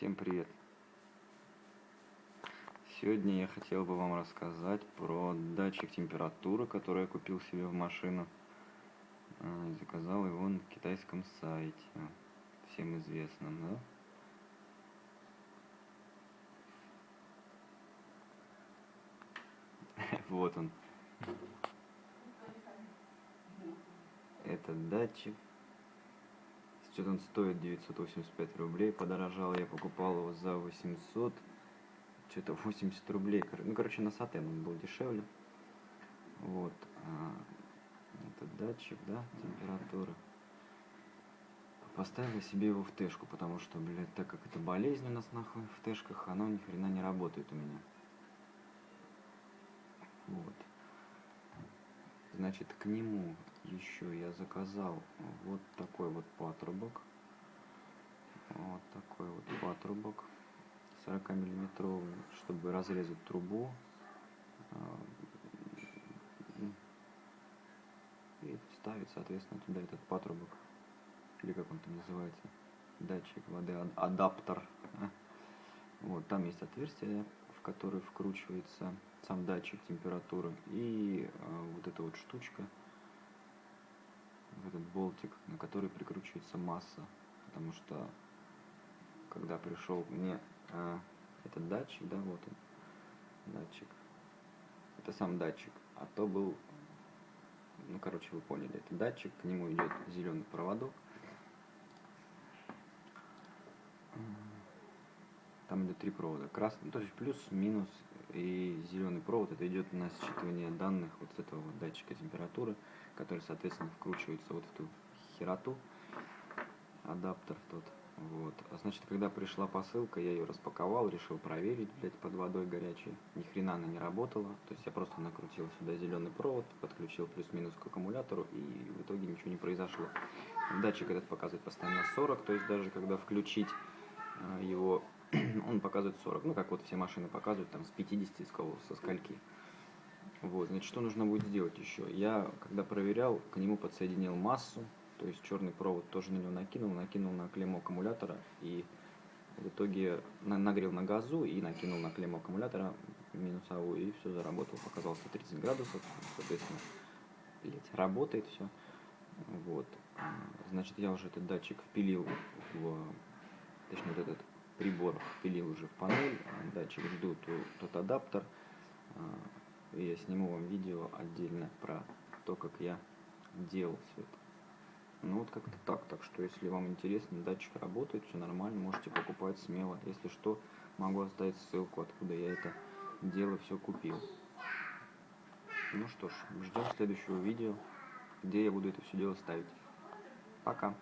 Всем привет! Сегодня я хотел бы вам рассказать про датчик температуры, который я купил себе в машину. А, заказал его на китайском сайте, всем известном, да? Вот он. Этот датчик что-то он стоит 985 рублей, подорожал, я покупал его за 800, что-то 80 рублей, ну, короче, на Сатен он был дешевле. Вот, а, этот датчик, да, температуры. Поставил себе его в тэшку, потому что, блядь, так как это болезнь у нас нахуй в тэшках, оно ни хрена не работает у меня. Вот. Значит, к нему еще заказал вот такой вот патрубок. Вот такой вот патрубок 40 миллиметровый, чтобы разрезать трубу. А, и вставить, соответственно, туда этот патрубок. Или как он там называется. Датчик воды, адаптер. Вот, там есть отверстие, в которое вкручивается сам датчик температуры. И э, вот эта вот штучка, болтик, на который прикручивается масса. Потому что, когда пришел мне э, этот датчик, да, вот он, датчик, это сам датчик, а то был, ну, короче, вы поняли, это датчик, к нему идет зеленый проводок. Там идет три провода. Красный, ну, то есть плюс, минус и зеленый провод. Это идет на считывание данных вот с этого вот датчика температуры, который, соответственно, вкручивается вот в ту хероту, адаптер тот. Вот. А значит, когда пришла посылка, я ее распаковал, решил проверить, блядь, под водой горячей. Ни хрена она не работала. То есть я просто накрутил сюда зеленый провод, подключил плюс-минус к аккумулятору, и в итоге ничего не произошло. Датчик этот показывает постоянно 40, то есть даже когда включить э, его он показывает 40. Ну, как вот все машины показывают, там, с 50, с кого, со скольки. Вот, значит, что нужно будет сделать еще? Я, когда проверял, к нему подсоединил массу, то есть черный провод тоже на него накинул, накинул на клемму аккумулятора и в итоге на, нагрел на газу и накинул на клемму аккумулятора минусовую и все заработало, показал 130 градусов, соответственно, блять, работает все. Вот, значит, я уже этот датчик впилил в, точнее, вот этот прибор впилил уже в панель, датчик жду тот адаптер. А, и я сниму вам видео отдельно про то, как я делал все это. Ну вот как-то так. Так что если вам интересно, датчик работает, все нормально, можете покупать смело. Если что, могу оставить ссылку, откуда я это дело все купил. Ну что ж, ждем следующего видео, где я буду это все дело ставить. Пока.